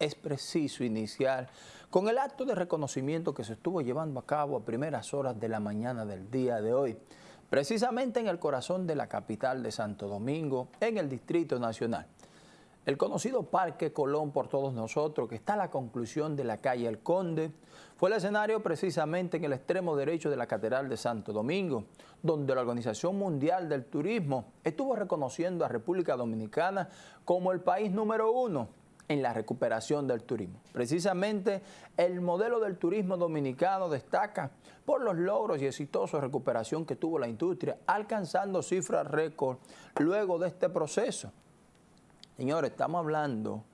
es preciso iniciar con el acto de reconocimiento que se estuvo llevando a cabo a primeras horas de la mañana del día de hoy, precisamente en el corazón de la capital de Santo Domingo, en el Distrito Nacional. El conocido Parque Colón por todos nosotros, que está a la conclusión de la calle El Conde, fue el escenario precisamente en el extremo derecho de la Catedral de Santo Domingo, donde la Organización Mundial del Turismo estuvo reconociendo a República Dominicana como el país número uno en la recuperación del turismo. Precisamente el modelo del turismo dominicano destaca por los logros y exitosos de recuperación que tuvo la industria, alcanzando cifras récord luego de este proceso. Señores, estamos hablando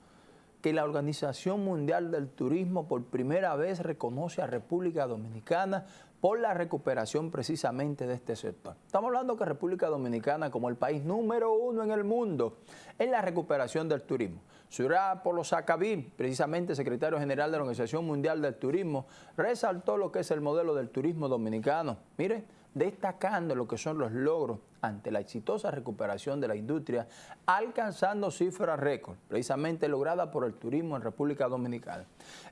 que la Organización Mundial del Turismo por primera vez reconoce a República Dominicana por la recuperación precisamente de este sector. Estamos hablando que República Dominicana como el país número uno en el mundo en la recuperación del turismo. Surá Polo Sacabí, precisamente secretario general de la Organización Mundial del Turismo, resaltó lo que es el modelo del turismo dominicano. Mire, destacando lo que son los logros ante la exitosa recuperación de la industria, alcanzando cifras récord, precisamente lograda por el turismo en República Dominicana.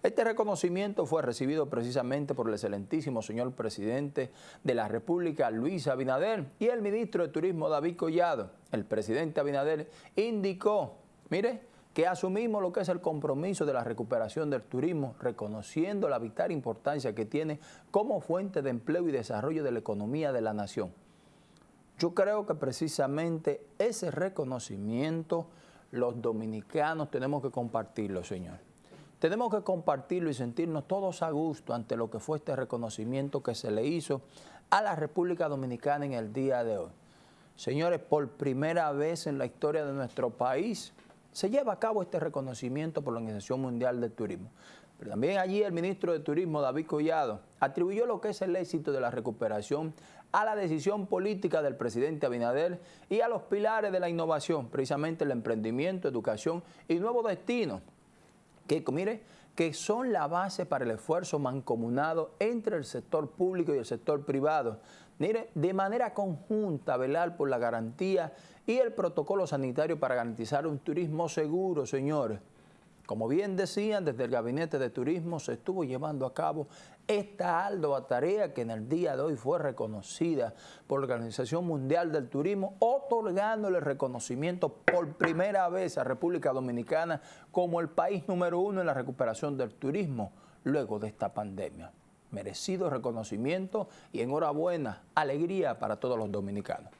Este reconocimiento fue recibido precisamente por el excelentísimo señor presidente de la República, Luis Abinader, y el ministro de Turismo, David Collado. El presidente Abinader indicó, mire, que asumimos lo que es el compromiso de la recuperación del turismo, reconociendo la vital importancia que tiene como fuente de empleo y desarrollo de la economía de la nación. Yo creo que precisamente ese reconocimiento los dominicanos tenemos que compartirlo, señor. Tenemos que compartirlo y sentirnos todos a gusto ante lo que fue este reconocimiento que se le hizo a la República Dominicana en el día de hoy. Señores, por primera vez en la historia de nuestro país, se lleva a cabo este reconocimiento por la Organización Mundial del Turismo. Pero también allí el ministro de Turismo, David Collado, atribuyó lo que es el éxito de la recuperación a la decisión política del presidente Abinader y a los pilares de la innovación, precisamente el emprendimiento, educación y nuevo destino, que mire, que son la base para el esfuerzo mancomunado entre el sector público y el sector privado. Mire, de manera conjunta velar por la garantía y el protocolo sanitario para garantizar un turismo seguro, señores. Como bien decían, desde el Gabinete de Turismo se estuvo llevando a cabo esta ardua tarea que en el día de hoy fue reconocida por la Organización Mundial del Turismo, otorgándole reconocimiento por primera vez a República Dominicana como el país número uno en la recuperación del turismo luego de esta pandemia merecido reconocimiento y enhorabuena, alegría para todos los dominicanos.